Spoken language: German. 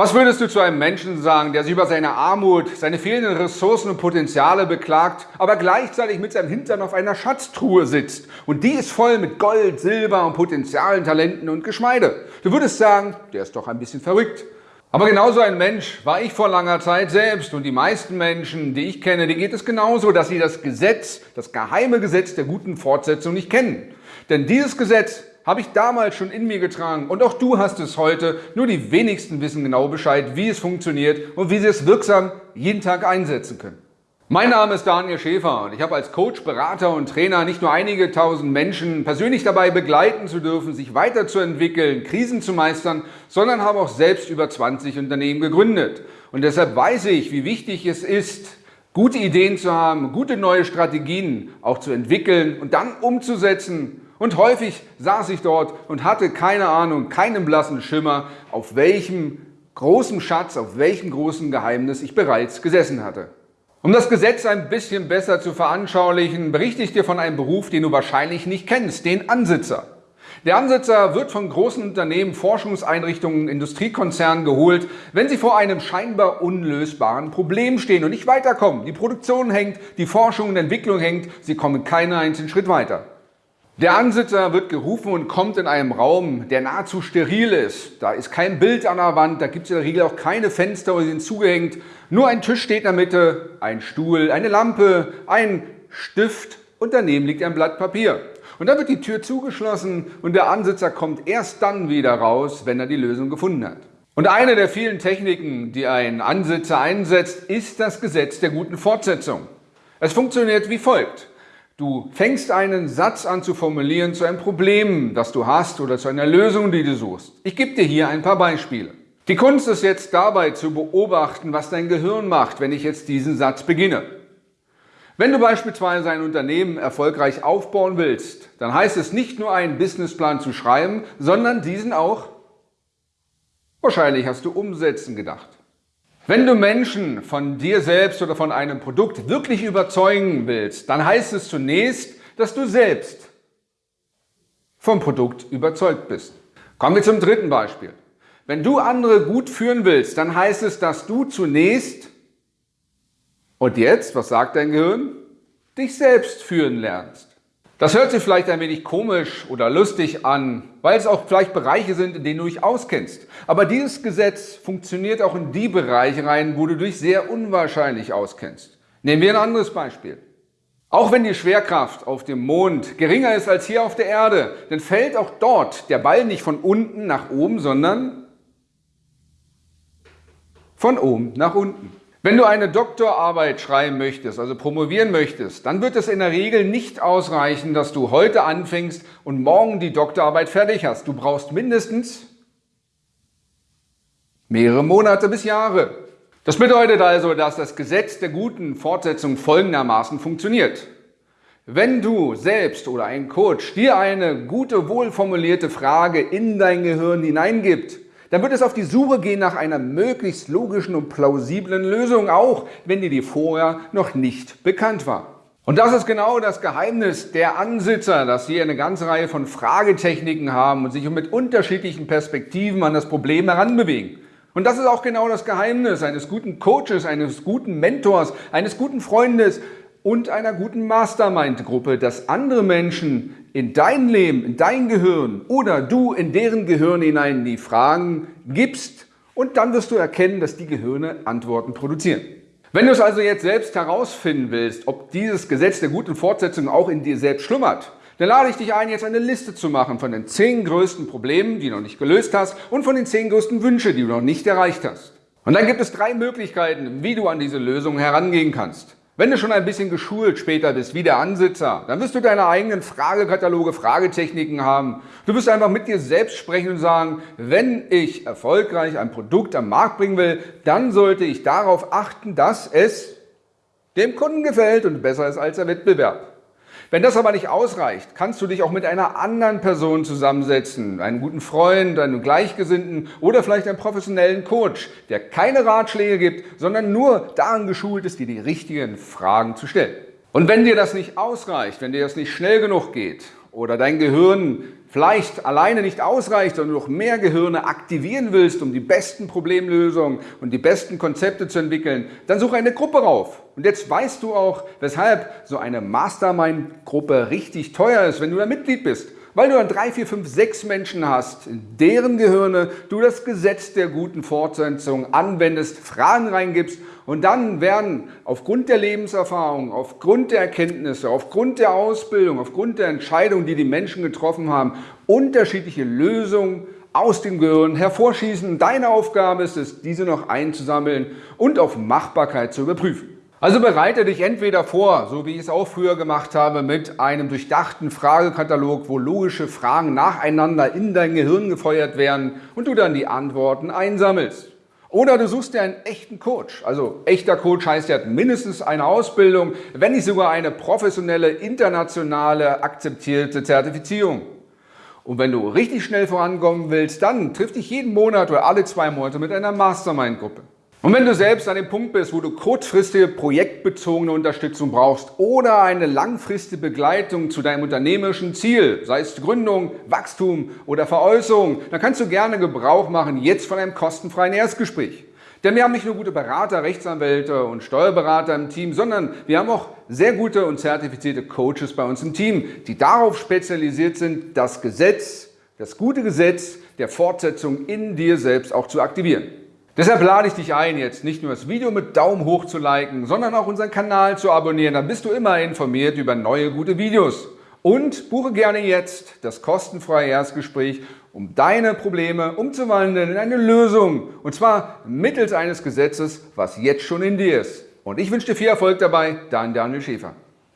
Was würdest du zu einem Menschen sagen, der sich über seine Armut, seine fehlenden Ressourcen und Potenziale beklagt, aber gleichzeitig mit seinem Hintern auf einer Schatztruhe sitzt und die ist voll mit Gold, Silber und Potenzialen, Talenten und Geschmeide? Du würdest sagen, der ist doch ein bisschen verrückt. Aber genauso ein Mensch war ich vor langer Zeit selbst und die meisten Menschen, die ich kenne, denen geht es genauso, dass sie das Gesetz, das geheime Gesetz der guten Fortsetzung nicht kennen. Denn dieses Gesetz habe ich damals schon in mir getragen und auch du hast es heute. Nur die wenigsten wissen genau Bescheid, wie es funktioniert und wie sie es wirksam jeden Tag einsetzen können. Mein Name ist Daniel Schäfer und ich habe als Coach, Berater und Trainer nicht nur einige tausend Menschen persönlich dabei begleiten zu dürfen, sich weiterzuentwickeln, Krisen zu meistern, sondern habe auch selbst über 20 Unternehmen gegründet. Und deshalb weiß ich, wie wichtig es ist, gute Ideen zu haben, gute neue Strategien auch zu entwickeln und dann umzusetzen und häufig saß ich dort und hatte keine Ahnung, keinen blassen Schimmer, auf welchem großen Schatz, auf welchem großen Geheimnis ich bereits gesessen hatte. Um das Gesetz ein bisschen besser zu veranschaulichen, berichte ich dir von einem Beruf, den du wahrscheinlich nicht kennst, den Ansitzer. Der Ansitzer wird von großen Unternehmen, Forschungseinrichtungen, Industriekonzernen geholt, wenn sie vor einem scheinbar unlösbaren Problem stehen und nicht weiterkommen. Die Produktion hängt, die Forschung und Entwicklung hängt, sie kommen keinen einzigen Schritt weiter. Der Ansitzer wird gerufen und kommt in einem Raum, der nahezu steril ist. Da ist kein Bild an der Wand, da gibt es in der Regel auch keine Fenster oder sind zugehängt. Nur ein Tisch steht in der Mitte, ein Stuhl, eine Lampe, ein Stift und daneben liegt ein Blatt Papier. Und dann wird die Tür zugeschlossen und der Ansitzer kommt erst dann wieder raus, wenn er die Lösung gefunden hat. Und eine der vielen Techniken, die ein Ansitzer einsetzt, ist das Gesetz der guten Fortsetzung. Es funktioniert wie folgt. Du fängst einen Satz an zu formulieren zu einem Problem, das du hast oder zu einer Lösung, die du suchst. Ich gebe dir hier ein paar Beispiele. Die Kunst ist jetzt dabei zu beobachten, was dein Gehirn macht, wenn ich jetzt diesen Satz beginne. Wenn du beispielsweise ein Unternehmen erfolgreich aufbauen willst, dann heißt es nicht nur einen Businessplan zu schreiben, sondern diesen auch, wahrscheinlich hast du umsetzen gedacht. Wenn du Menschen von dir selbst oder von einem Produkt wirklich überzeugen willst, dann heißt es zunächst, dass du selbst vom Produkt überzeugt bist. Kommen wir zum dritten Beispiel. Wenn du andere gut führen willst, dann heißt es, dass du zunächst, und jetzt, was sagt dein Gehirn? Dich selbst führen lernst. Das hört sich vielleicht ein wenig komisch oder lustig an, weil es auch vielleicht Bereiche sind, in denen du dich auskennst. Aber dieses Gesetz funktioniert auch in die Bereiche rein, wo du dich sehr unwahrscheinlich auskennst. Nehmen wir ein anderes Beispiel. Auch wenn die Schwerkraft auf dem Mond geringer ist als hier auf der Erde, dann fällt auch dort der Ball nicht von unten nach oben, sondern von oben nach unten. Wenn du eine Doktorarbeit schreiben möchtest, also promovieren möchtest, dann wird es in der Regel nicht ausreichen, dass du heute anfängst und morgen die Doktorarbeit fertig hast. Du brauchst mindestens mehrere Monate bis Jahre. Das bedeutet also, dass das Gesetz der guten Fortsetzung folgendermaßen funktioniert. Wenn du selbst oder ein Coach dir eine gute, wohlformulierte Frage in dein Gehirn hineingibt, dann wird es auf die Suche gehen nach einer möglichst logischen und plausiblen Lösung, auch wenn dir die vorher noch nicht bekannt war. Und das ist genau das Geheimnis der Ansitzer, dass sie eine ganze Reihe von Fragetechniken haben und sich mit unterschiedlichen Perspektiven an das Problem heranbewegen. Und das ist auch genau das Geheimnis eines guten Coaches, eines guten Mentors, eines guten Freundes und einer guten Mastermind-Gruppe, dass andere Menschen in dein Leben, in dein Gehirn oder du in deren Gehirn hinein die Fragen gibst und dann wirst du erkennen, dass die Gehirne Antworten produzieren. Wenn du es also jetzt selbst herausfinden willst, ob dieses Gesetz der guten Fortsetzung auch in dir selbst schlummert, dann lade ich dich ein, jetzt eine Liste zu machen von den zehn größten Problemen, die du noch nicht gelöst hast und von den zehn größten Wünschen, die du noch nicht erreicht hast. Und dann gibt es drei Möglichkeiten, wie du an diese Lösung herangehen kannst. Wenn du schon ein bisschen geschult später bist, wie der Ansitzer, dann wirst du deine eigenen Fragekataloge, Fragetechniken haben. Du wirst einfach mit dir selbst sprechen und sagen, wenn ich erfolgreich ein Produkt am Markt bringen will, dann sollte ich darauf achten, dass es dem Kunden gefällt und besser ist als der Wettbewerb. Wenn das aber nicht ausreicht, kannst du dich auch mit einer anderen Person zusammensetzen, einen guten Freund, einen Gleichgesinnten oder vielleicht einen professionellen Coach, der keine Ratschläge gibt, sondern nur daran geschult ist, dir die richtigen Fragen zu stellen. Und wenn dir das nicht ausreicht, wenn dir das nicht schnell genug geht oder dein Gehirn vielleicht alleine nicht ausreicht, sondern du noch mehr Gehirne aktivieren willst, um die besten Problemlösungen und die besten Konzepte zu entwickeln, dann suche eine Gruppe rauf. Und jetzt weißt du auch, weshalb so eine Mastermind-Gruppe richtig teuer ist, wenn du da Mitglied bist weil du dann drei, vier, fünf, sechs Menschen hast, in deren Gehirne du das Gesetz der guten Fortsetzung anwendest, Fragen reingibst und dann werden aufgrund der Lebenserfahrung, aufgrund der Erkenntnisse, aufgrund der Ausbildung, aufgrund der Entscheidungen, die die Menschen getroffen haben, unterschiedliche Lösungen aus dem Gehirn hervorschießen. Deine Aufgabe ist es, diese noch einzusammeln und auf Machbarkeit zu überprüfen. Also bereite dich entweder vor, so wie ich es auch früher gemacht habe, mit einem durchdachten Fragekatalog, wo logische Fragen nacheinander in dein Gehirn gefeuert werden und du dann die Antworten einsammelst. Oder du suchst dir einen echten Coach. Also echter Coach heißt, er hat mindestens eine Ausbildung, wenn nicht sogar eine professionelle, internationale, akzeptierte Zertifizierung. Und wenn du richtig schnell vorankommen willst, dann triff dich jeden Monat oder alle zwei Monate mit einer Mastermind-Gruppe. Und wenn du selbst an dem Punkt bist, wo du kurzfristige projektbezogene Unterstützung brauchst oder eine langfristige Begleitung zu deinem unternehmerischen Ziel, sei es Gründung, Wachstum oder Veräußerung, dann kannst du gerne Gebrauch machen jetzt von einem kostenfreien Erstgespräch. Denn wir haben nicht nur gute Berater, Rechtsanwälte und Steuerberater im Team, sondern wir haben auch sehr gute und zertifizierte Coaches bei uns im Team, die darauf spezialisiert sind, das Gesetz, das gute Gesetz der Fortsetzung in dir selbst auch zu aktivieren. Deshalb lade ich dich ein, jetzt nicht nur das Video mit Daumen hoch zu liken, sondern auch unseren Kanal zu abonnieren. Dann bist du immer informiert über neue gute Videos. Und buche gerne jetzt das kostenfreie Erstgespräch, um deine Probleme umzuwandeln in eine Lösung. Und zwar mittels eines Gesetzes, was jetzt schon in dir ist. Und ich wünsche dir viel Erfolg dabei, dein Daniel Schäfer.